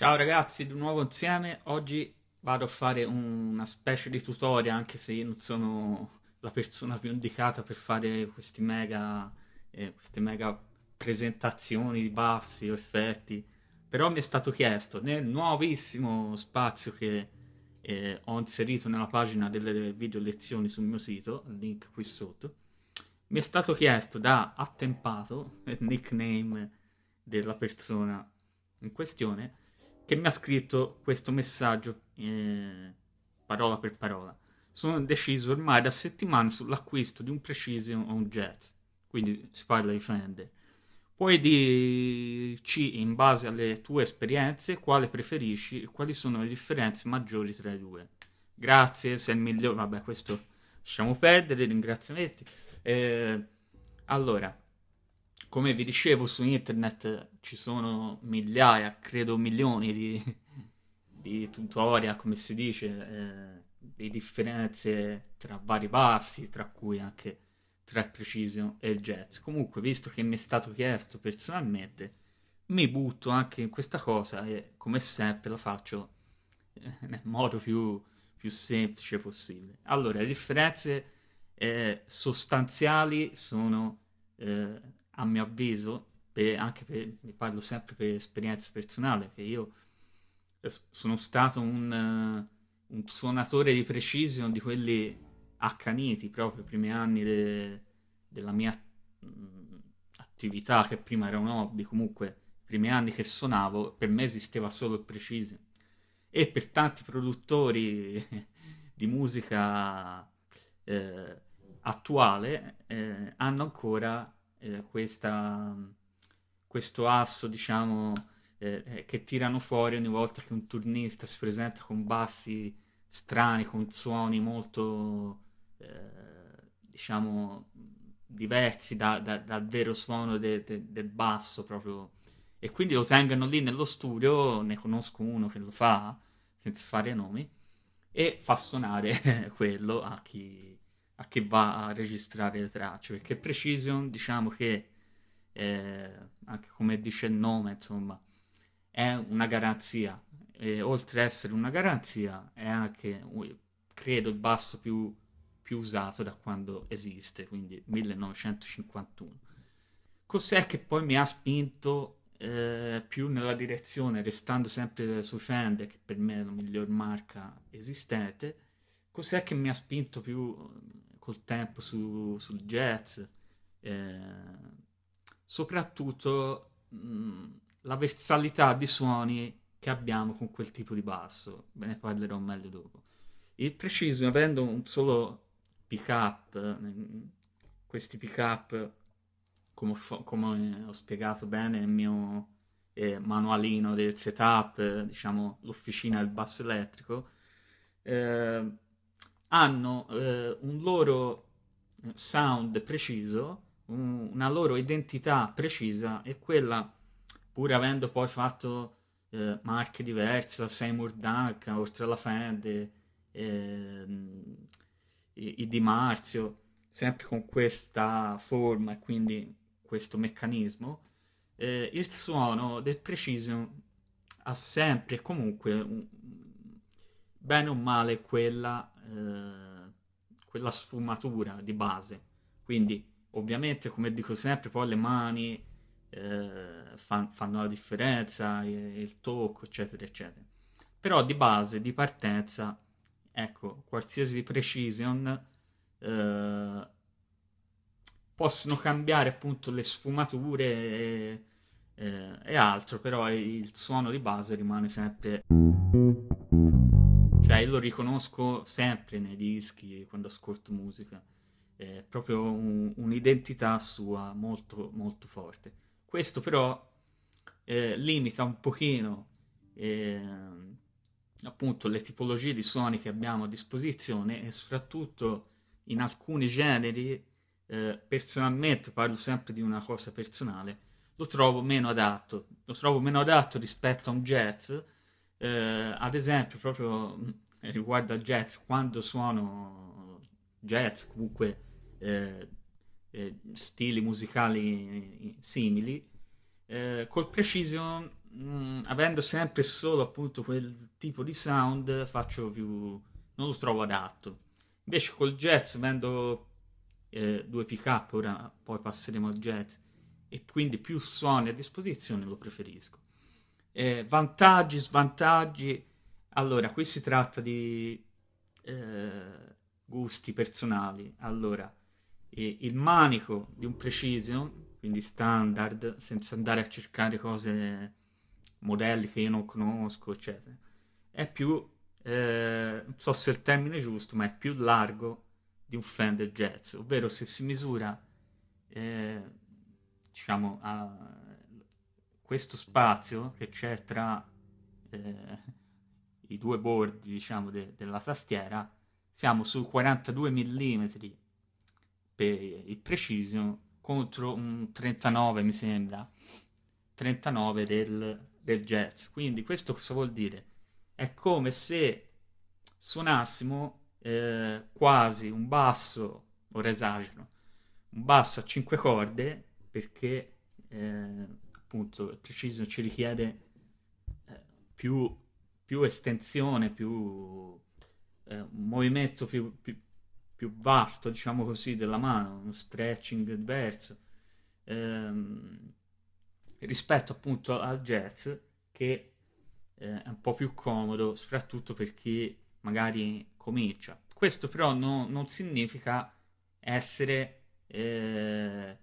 Ciao ragazzi, di nuovo insieme. Oggi vado a fare un- una specie di tutorial, anche se io non sono la persona più indicata per fare questi mega, eh, queste mega presentazioni di bassi o effetti. Però mi è stato chiesto nel nuovissimo spazio che eh, ho inserito nella pagina delle video lezioni sul mio sito, link qui sotto, mi è stato chiesto da Attempato, il nickname della persona in questione, che mi ha scritto questo messaggio eh, parola per parola. Sono indeciso ormai da settimane sull'acquisto di un Precision o un Jazz, quindi si parla di Fender. Puoi dirci in base alle tue esperienze quale preferisci e quali sono le differenze maggiori tra i due. Grazie, sei il migliore. Vabbè, questo lasciamo perdere, ringraziamenti. Eh, allora, come vi dicevo su internet ci sono migliaia, credo milioni di, di tutorial, come si dice, eh, di differenze tra vari bassi, tra cui anche tra Precision e il Jazz. Comunque, visto che mi è stato chiesto personalmente, mi butto anche in questa cosa e come sempre la faccio eh, nel modo più, più semplice possibile. Allora, le differenze eh, sostanziali sono, eh, a mio avviso, per, anche per, parlo sempre per esperienza personale, che io eh, sono stato un, uh, un suonatore di precision di quelli accaniti proprio i primi anni de, della mia mm, attività, che prima era un hobby, comunque i primi anni che suonavo, per me esisteva solo il precision. E per tanti produttori di musica eh, attuale eh, hanno ancora eh, questa, questo asso, diciamo, eh, eh, che tirano fuori ogni volta che un turnista si presenta con bassi strani, con suoni molto, eh, diciamo, diversi da, da, dal vero suono de, de, del basso proprio. E quindi lo tengono lì nello studio, ne conosco uno che lo fa, senza fare nomi, e fa suonare quello a chi a chi va a registrare le tracce, perché Precision diciamo che, eh, anche come dice il nome, insomma, è una garanzia, e oltre ad essere una garanzia è anche, credo, il basso più, più usato da quando esiste, quindi 1951. Cos'è che poi mi ha spinto eh, più nella direzione, restando sempre su Fender, che per me è la miglior marca esistente, cos'è che mi ha spinto più col tempo su, sul jazz, eh, soprattutto mh, la versatilità di suoni che abbiamo con quel tipo di basso, ve ne parlerò meglio dopo. Il Precision, avendo un solo pick up, questi pick up, come, come, ho spiegato bene nel mio eh, manualino del setup, eh, diciamo l'officina del basso elettrico, eh, hanno eh, un loro sound preciso, un, una loro identità precisa e quella, pur avendo poi fatto eh, marche diverse, la Seymour Duncan, oltre alla Fende, eh, i, i Di Marzio, sempre con questa forma e quindi questo meccanismo, eh, il suono del Precision ha sempre e comunque un, bene o male quella, eh, quella sfumatura di base. Quindi, ovviamente, come dico sempre, poi le mani eh, fan, fanno la differenza, il tocco, eccetera, eccetera. Però di base, di partenza, ecco, qualsiasi precision eh, possono cambiare appunto le sfumature e, e, e altro, però il suono di base rimane sempre cioè, io lo riconosco sempre nei dischi quando ascolto musica. È proprio un, un'identità sua molto, molto forte. Questo però eh, limita un pochino eh, appunto le tipologie di suoni che abbiamo a disposizione e soprattutto in alcuni generi, eh, personalmente parlo sempre di una cosa personale, lo trovo meno adatto. Lo trovo meno adatto rispetto a un jazz eh, ad esempio, proprio mm, riguardo al jazz, quando suono jazz, comunque eh, eh, stili musicali simili, eh, col Precision mh, mm, avendo sempre solo appunto quel tipo di sound, faccio più... non lo trovo adatto. Invece col jazz, avendo eh, due pick up, ora poi passeremo al jazz, e quindi più suoni a disposizione, lo preferisco. Eh, vantaggi, svantaggi. Allora, qui si tratta di eh, gusti personali. Allora, eh, il manico di un Precision, quindi standard, senza andare a cercare cose, modelli che io non conosco, eccetera, è più, eh, non so se è il termine giusto, ma è più largo di un Fender Jazz, ovvero se si misura, eh, diciamo, a questo spazio che c'è tra eh, i due bordi, diciamo, de- della tastiera, siamo su 42 mm per il Precision contro un 39, mi sembra, 39 del, del Jazz. Quindi questo cosa vuol dire? È come se suonassimo eh, quasi un basso, ora esagero, un basso a 5 corde perché eh, appunto il Precision ci richiede eh, più, più, estensione, più eh, un movimento più, più, più, vasto, diciamo così, della mano, uno stretching diverso ehm, rispetto appunto al jazz che eh, è un po' più comodo, soprattutto per chi magari comincia. Questo però no, non significa essere eh,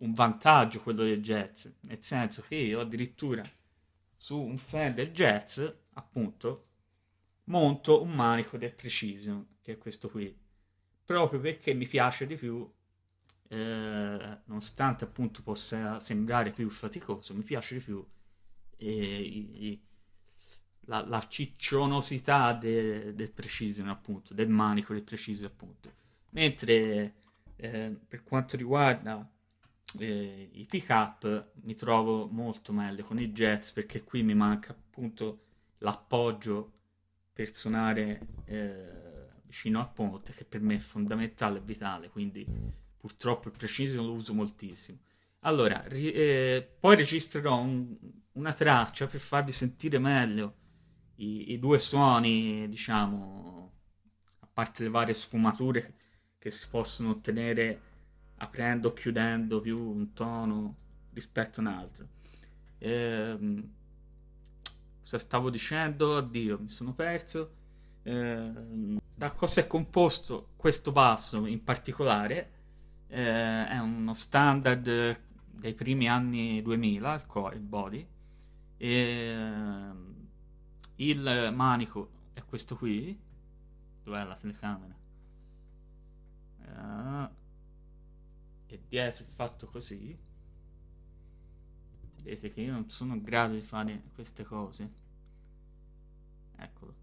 un vantaggio quello del jazz, nel senso che io addirittura su un Fender jazz, appunto, monto un manico del Precision, che è questo qui, proprio perché mi piace di più, eh, nonostante appunto possa sembrare più faticoso, mi piace di più eh, i, i, la, la ciccionosità de, del Precision, appunto, del manico del Precision, appunto. Mentre eh, per quanto riguarda eh, i pick up mi trovo molto meglio con i jazz perché qui mi manca appunto l'appoggio per suonare eh, vicino al ponte che per me è fondamentale e vitale quindi purtroppo il precision lo uso moltissimo. Allora ri- eh, poi registrerò un, una traccia per farvi sentire meglio i, i due suoni, diciamo, a parte le varie sfumature che si possono ottenere aprendo o chiudendo più un tono rispetto a un altro. Ehm, cosa stavo dicendo? Addio, mi sono perso. Ehm, da cosa è composto questo basso in particolare? Ehm, è uno standard dei primi anni 2000, il core, il body. Ehm, il manico è questo qui. Dov'è la telecamera? Uh, e dietro è fatto così. Vedete che io non sono in grado di fare queste cose. Eccolo.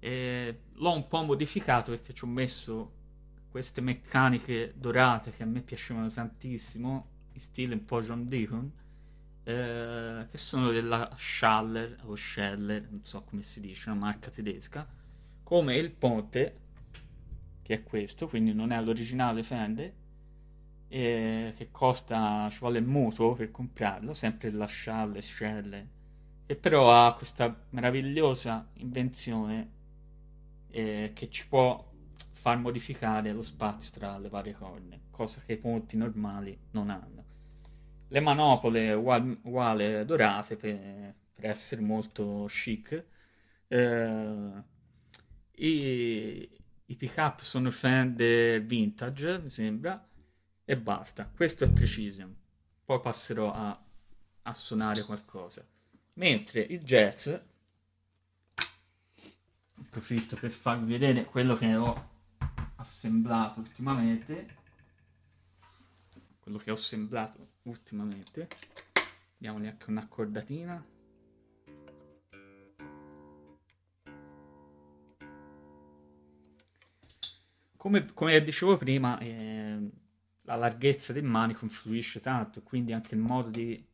L'ho un po' modificato perché ci ho messo queste meccaniche dorate che a me piacevano tantissimo, in stile un po' John Deacon eh, che sono della Schaller o Scheller, non so come si dice, una marca tedesca, come il ponte, che è questo, quindi non è l'originale Fender, che costa, ci vuole il mutuo per comprarlo, sempre della Schaller, Scheller, che però ha questa meravigliosa invenzione eh, che ci può far modificare lo spazio tra le varie corne, cosa che i ponti normali non hanno le manopole uguali, uguali dorate per, per, essere molto chic. Eh, i, I pick up sono Fender vintage, mi sembra, e basta. Questo è Precision. Poi passerò a, a suonare qualcosa. Mentre il jazz, approfitto per farvi vedere quello che ho assemblato ultimamente quello che ho assemblato ultimamente diamogli anche un'accordatina come, come dicevo prima eh, la larghezza del manico influisce tanto quindi anche il modo di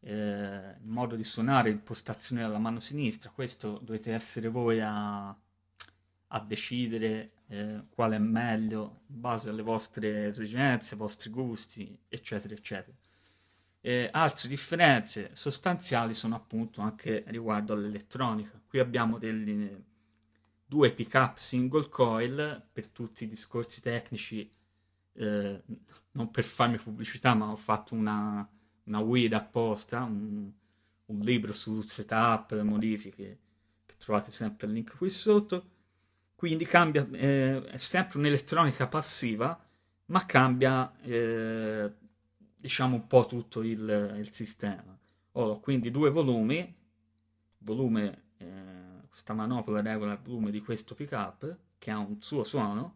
eh, il modo di suonare l'impostazione della mano sinistra questo dovete essere voi a, a decidere eh, quale è meglio in base alle vostre esigenze, ai vostri gusti, eccetera, eccetera. Eh, altre differenze sostanziali sono appunto anche riguardo all'elettronica. Qui abbiamo degli, due pick-up single coil per tutti i discorsi tecnici, eh, non per farmi pubblicità, ma ho fatto una, una guida apposta, un, un libro su setup, modifiche, che trovate sempre il link qui sotto. Quindi cambia, eh, è sempre un'elettronica passiva, ma cambia eh, diciamo un po' tutto il, il sistema. Ho quindi due volumi, volume, eh, questa manopola regola il volume di questo pickup che ha un suo suono,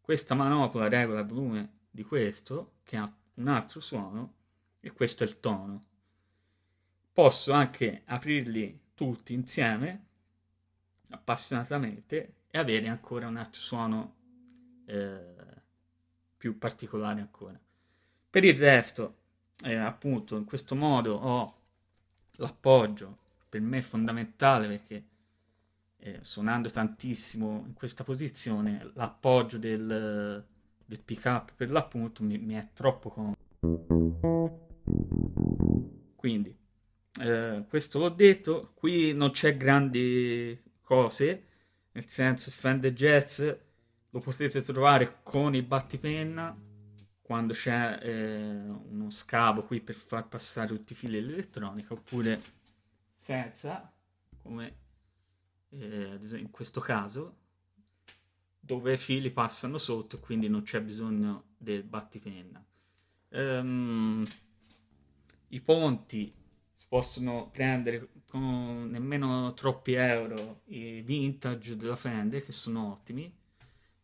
questa manopola regola il volume di questo che ha un altro suono e questo è il tono. Posso anche aprirli tutti insieme appassionatamente e avere ancora un altro suono eh, più particolare ancora. Per il resto, eh, appunto, in questo modo ho l'appoggio, per me è fondamentale perché eh, suonando tantissimo in questa posizione, l'appoggio del, del pick up per l'appunto mi, mi è troppo comodo. Quindi, eh, questo l'ho detto, qui non c'è grandi cose, nel senso Fender Jazz lo potete trovare con il battipenna quando c'è eh, uno scavo qui per far passare tutti i fili dell'elettronica oppure senza come eh, in questo caso dove i fili passano sotto quindi non c'è bisogno del battipenna um, i ponti si possono prendere con nemmeno troppi euro i vintage della Fender che sono ottimi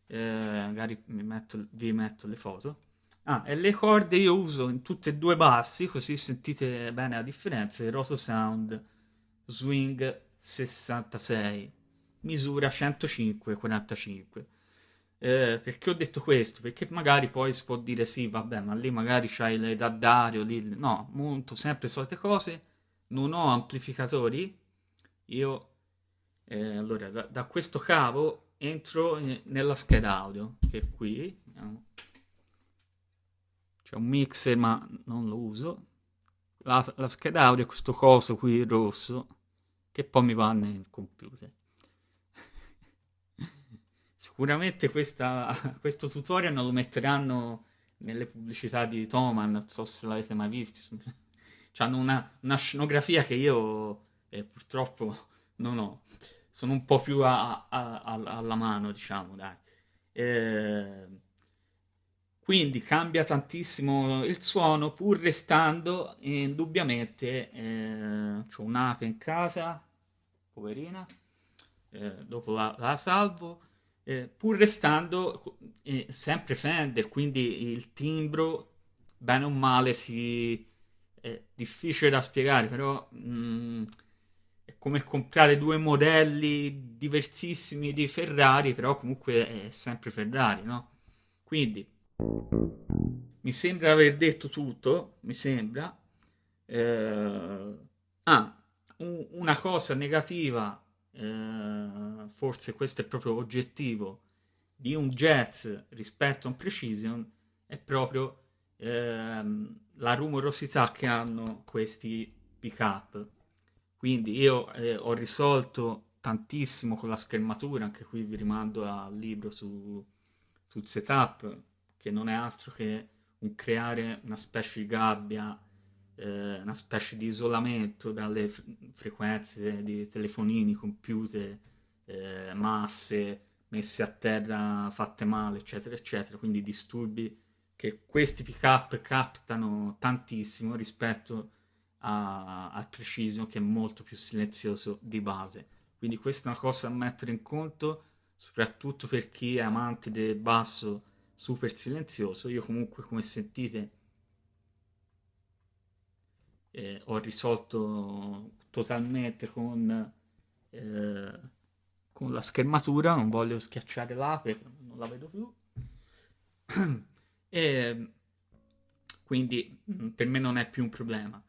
eh, magari metto, vi metto le foto Ah, e le corde io uso in tutte e due bassi, così sentite bene la differenza. Il Roto Sound Swing 66, misura 105-45. Eh, perché ho detto questo? Perché magari poi si può dire sì, vabbè, ma lì magari c'hai le Daddario, lì... no, monto sempre solite cose, non ho amplificatori, io eh, allora da, da, questo cavo entro nella scheda audio, che è qui, c'è un mixer ma non lo uso. La, la scheda audio è questo coso qui rosso che poi mi va nel computer sicuramente questa, questo tutorial non lo metteranno nelle pubblicità di Thoman non so se l'avete mai visto. Hanno una, una, scenografia che io eh, purtroppo non ho. Sono un po' più a, a, a, alla mano diciamo dai. Eh, quindi cambia tantissimo il suono pur restando indubbiamente eh, c'ho un'ape in casa poverina eh, dopo la, la salvo eh, pur restando eh, sempre Fender quindi il timbro bene o male si è difficile da spiegare però mh, mm, è come comprare due modelli diversissimi di Ferrari però comunque è sempre Ferrari no? quindi mi sembra aver detto tutto, mi sembra. Eh, ah, un, una cosa negativa, eh, forse questo è proprio oggettivo, di un jazz rispetto a un precision è proprio ehm, la rumorosità che hanno questi pick up. Quindi io eh, ho risolto tantissimo con la schermatura, anche qui vi rimando al libro su, sul setup, che non è altro che un creare una specie di gabbia, eh, una specie di isolamento dalle f- frequenze di telefonini, computer, eh, masse messe a terra fatte male, eccetera, eccetera, quindi disturbi che questi pick-up captano tantissimo rispetto al Precision che è molto più silenzioso di base. Quindi questa è una cosa da mettere in conto, soprattutto per chi è amante del basso super silenzioso. Io comunque, come sentite, eh, ho risolto totalmente con, eh, con la schermatura, non voglio schiacciare l'ape, non la vedo più. e quindi mm, per me non è più un problema.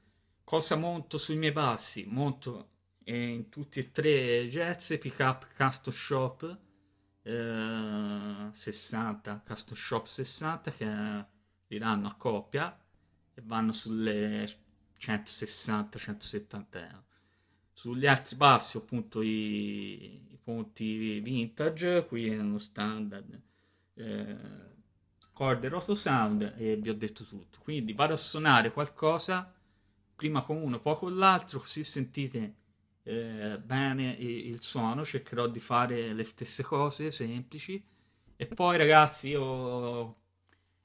Cosa monto sui miei passi? Monto eh, in tutti e tre jazz, pick up, custom shop 60, Custom Shop 60 che li danno a coppia e vanno sulle 160-170 euro. Sugli altri passi appunto i, i ponti vintage, qui è uno standard eh, corde roto sound e vi ho detto tutto. Quindi vado a suonare qualcosa prima con uno, poi con l'altro, così sentite eh, bene il suono. Cercherò di fare le stesse cose semplici. E poi ragazzi, io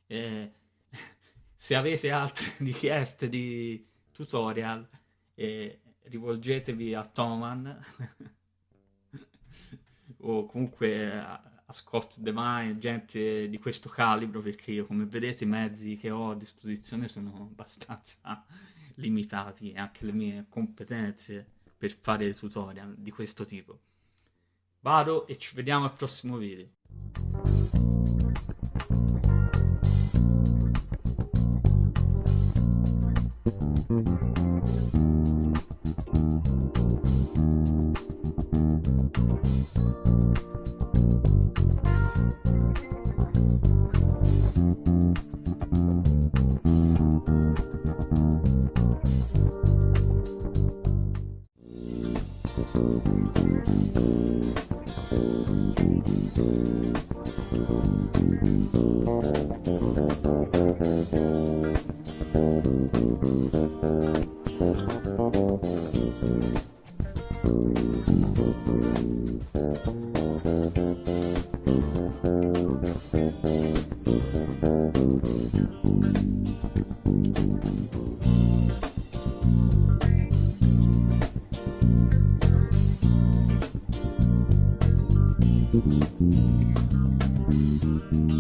eh, se avete altre richieste di tutorial, eh, rivolgetevi a Toman o comunque a, Scott Devine, gente di questo calibro, perché io come vedete i mezzi che ho a disposizione sono abbastanza limitati e anche le mie competenze per fare tutorial di questo tipo. Vado e ci vediamo al prossimo video. Thank